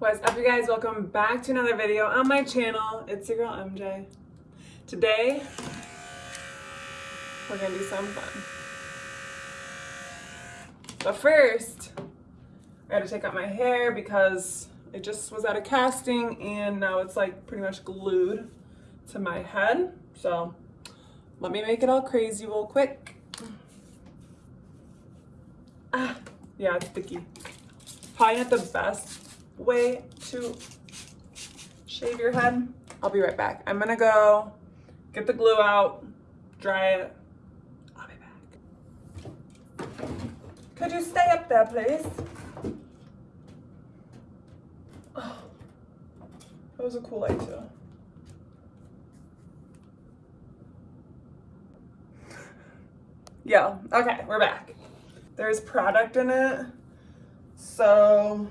What's up you guys? Welcome back to another video on my channel. It's your girl MJ. Today, we're gonna do some fun. But first, I to take out my hair because it just was out of casting and now it's like pretty much glued to my head. So let me make it all crazy real quick. Ah, yeah, it's sticky. Probably not the best way to shave your head. I'll be right back. I'm gonna go get the glue out, dry it. I'll be back. Could you stay up there, please? Oh, that was a cool too. Yeah, okay, we're back. There's product in it, so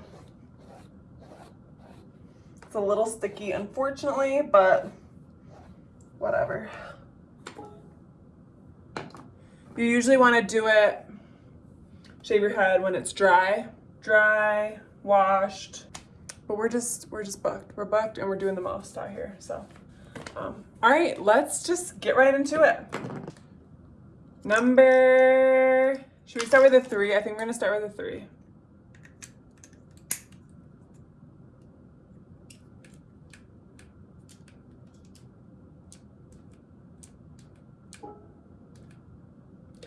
it's a little sticky, unfortunately, but whatever. You usually want to do it, shave your head when it's dry, dry, washed, but we're just, we're just booked. We're booked and we're doing the most out here, so. Um, all right, let's just get right into it. Number, should we start with a three? I think we're gonna start with a three.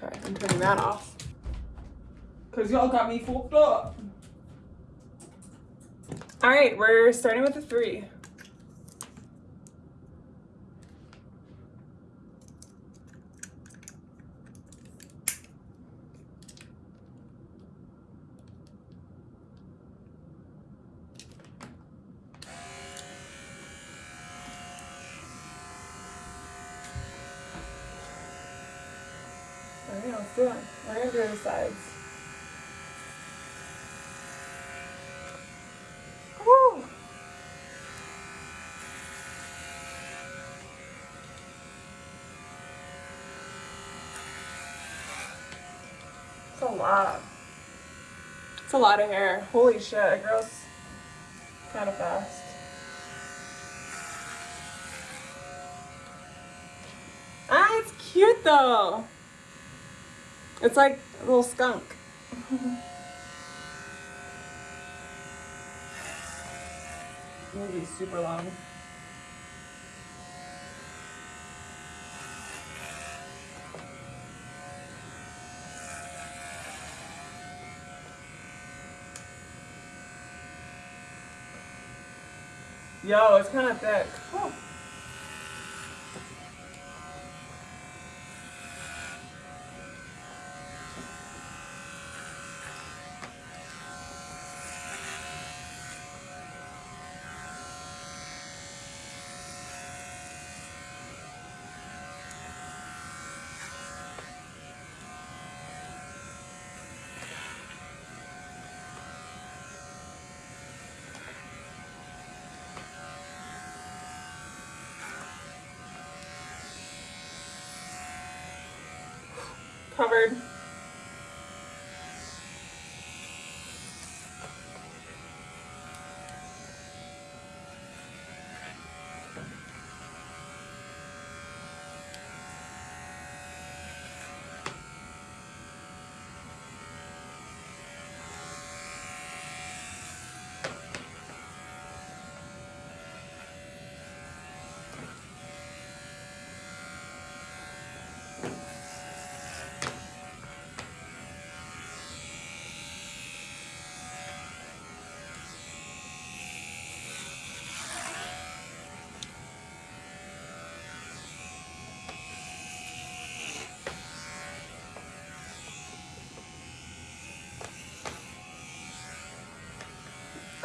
Okay, I'm turning that off. Cause y'all got me fucked up. All right, we're starting with the three. All right, let's do it. We're gonna do the sides. Woo! It's a lot. It's a lot of hair. Holy shit, it grows kind of fast. Ah, it's cute though. It's like a little skunk. It'll be super long. Yo, it's kind of thick. Oh. Covered.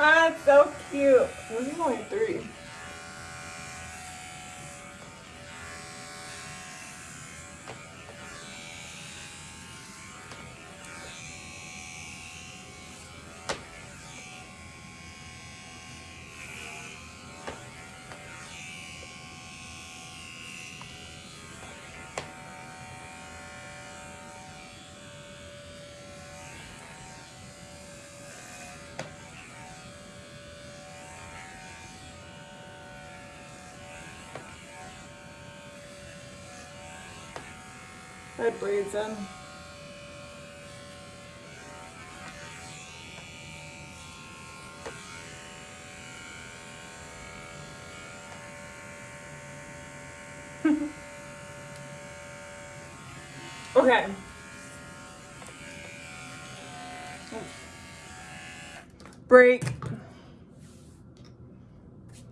Ah, it's so cute. This is only three. I braids in. okay. Break.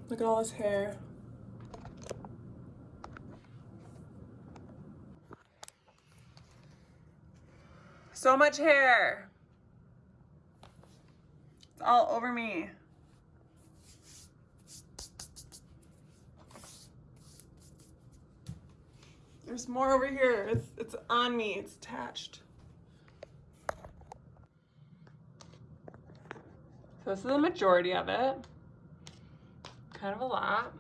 Look at all his hair. So much hair. It's all over me. There's more over here. It's, it's on me. It's attached. So this is the majority of it. Kind of a lot.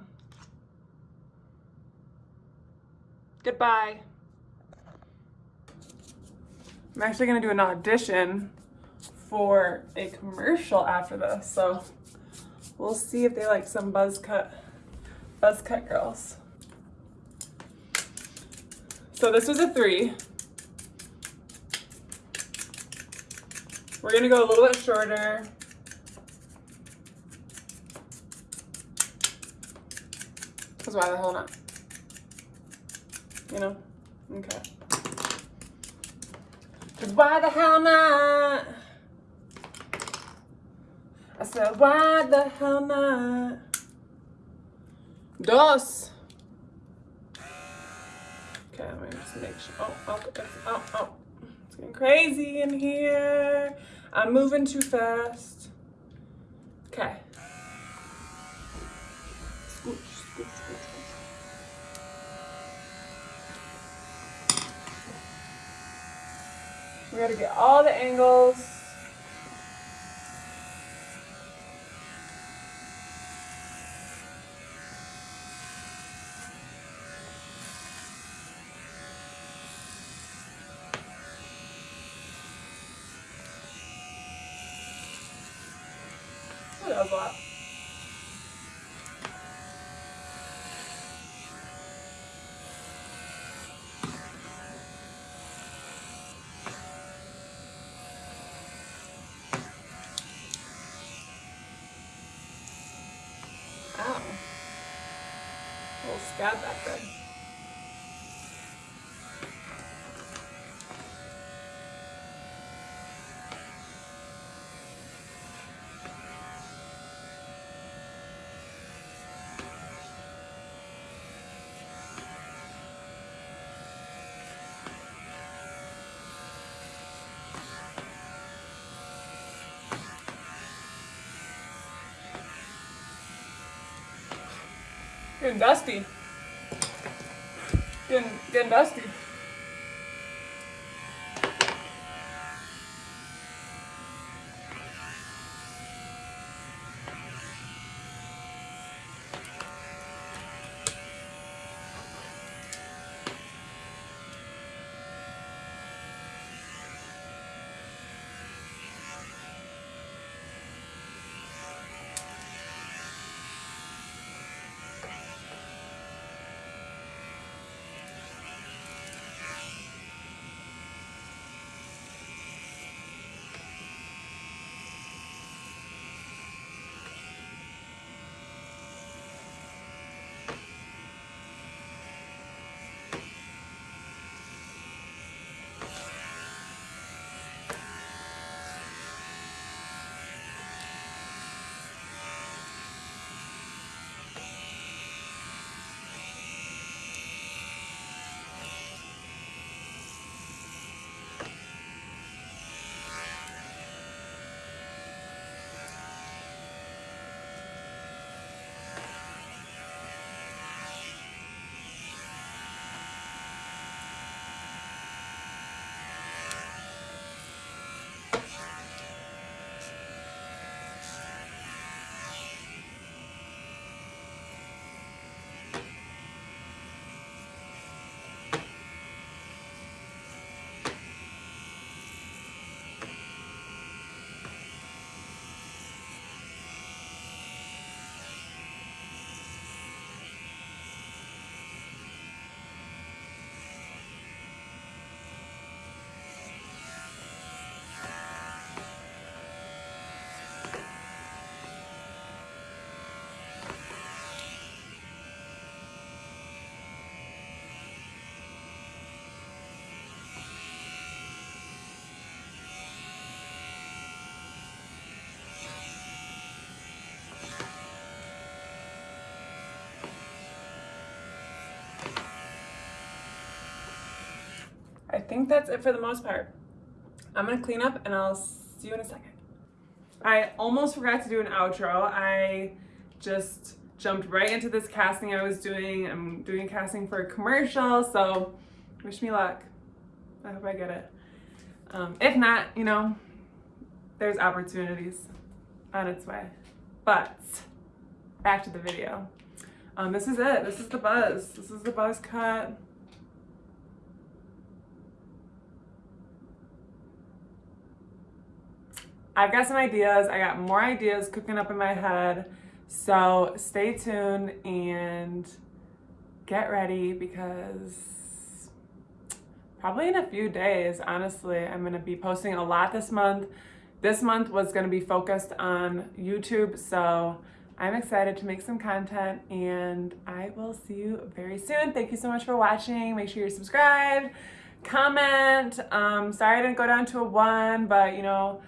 Goodbye. I'm actually gonna do an audition for a commercial after this, so we'll see if they like some buzz cut, buzz cut girls. So this was a three. We're gonna go a little bit shorter. Cause why the hell not? You know? Okay. Cause why the hell not? I said, why the hell not? Dos. Okay, me just make sure. Oh, oh, oh, oh. It's getting crazy in here. I'm moving too fast. Okay. We gotta get all the angles. Was a lot. A little scab back there. Getting dusty. Getting, getting think that's it for the most part. I'm gonna clean up and I'll see you in a second. I almost forgot to do an outro. I just jumped right into this casting I was doing. I'm doing casting for a commercial, so wish me luck. I hope I get it. Um, if not, you know, there's opportunities on its way. But back to the video. Um, this is it. This is the buzz. This is the buzz cut. I've got some ideas. I got more ideas cooking up in my head. So stay tuned and get ready because probably in a few days, honestly, I'm going to be posting a lot this month. This month was going to be focused on YouTube, so I'm excited to make some content and I will see you very soon. Thank you so much for watching. Make sure you're subscribed, comment. Um, sorry I didn't go down to a one, but you know,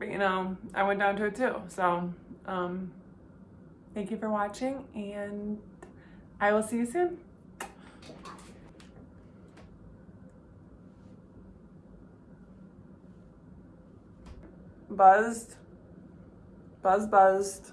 but you know, I went down to it too. So um, thank you for watching and I will see you soon. Buzzed, buzz buzzed.